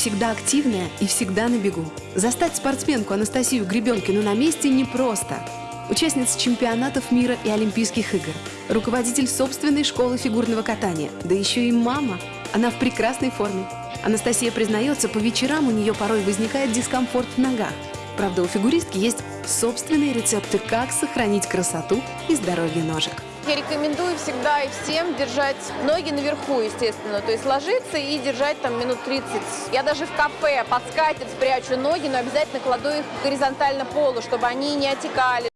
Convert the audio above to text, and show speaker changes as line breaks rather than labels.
всегда активная и всегда на бегу. Застать спортсменку Анастасию Гребенкину на месте непросто. Участница чемпионатов мира и Олимпийских игр, руководитель собственной школы фигурного катания, да еще и мама. Она в прекрасной форме. Анастасия признается, по вечерам у нее порой возникает дискомфорт в ногах. Правда, у фигуристки есть собственные рецепты, как сохранить красоту и здоровье ножек.
Я рекомендую всегда и всем держать ноги наверху, естественно. То есть ложиться и держать там минут 30. Я даже в кафе под скатерть спрячу ноги, но обязательно кладу их горизонтально полу, чтобы они не отекали,